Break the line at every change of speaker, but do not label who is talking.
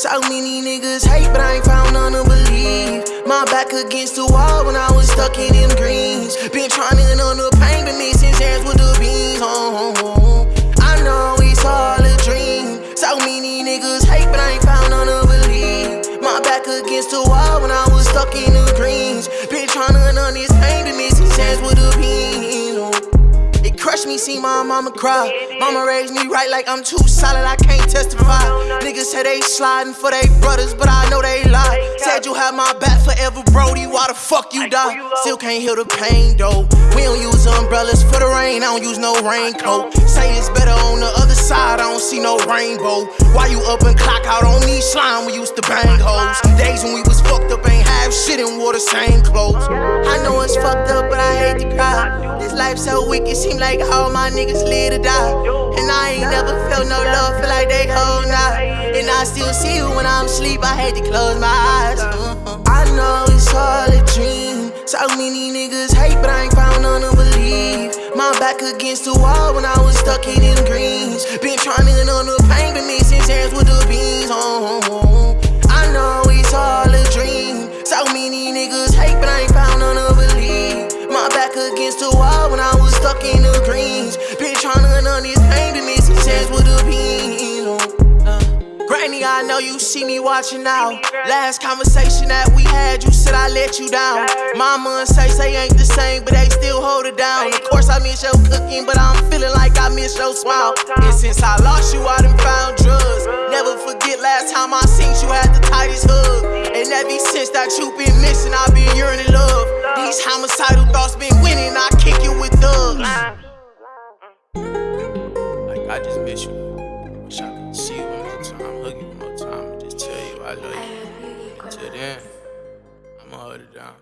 So many niggas hate, but I ain't found none to believe. My back against the wall when I was stuck in them greens. Been trying to on the pain, been missing chance with the beans. Oh, oh, oh. I know it's all a dream. So many niggas hate, but I ain't found none to believe. My back against the wall when I was stuck in the greens. Been trying to end on this pain, been missing chance with the beans. Oh crush me, see my mama cry. Mama raised me right like I'm too solid, I can't testify. Say they sliding for they brothers, but I know they lie. Said you have my back forever, Brody. Why the fuck you die? Still can't heal the pain though. We don't use umbrellas for the rain, I don't use no raincoat. Say it's better on the other side, I don't see no rainbow. Why you up and clock out on me slime? We used to bang hoes. Days when we was fucked up, ain't have shit and wore the same clothes. I know it's fucked up, but I hate to cry. This life so wicked, seem like all my niggas live to die. I ain't never felt no love, feel like they hold night. And I still see you when I'm asleep, I hate to close my eyes. Uh-huh. I know it's all a dream. So many niggas hate, but I ain't found none to believe. My back against the wall when I was stuck in them greens. Been trying to on the pain, been mixing hands with the Granny, I know you see me watching out. Last conversation that we had, you said I let you down. Mama and say say ain't the same, but they still hold it down. Of course, I miss your cooking, but I'm feeling like I miss your smile. And since I lost you, I done found drugs. Never forget last time I seen you had the tightest hug. And ever since that you been missing, I've been yearning love. These homicidal thoughts been winning, I kick it with thugs.
Like I just miss you. I love you. Until then, I'ma hold it down.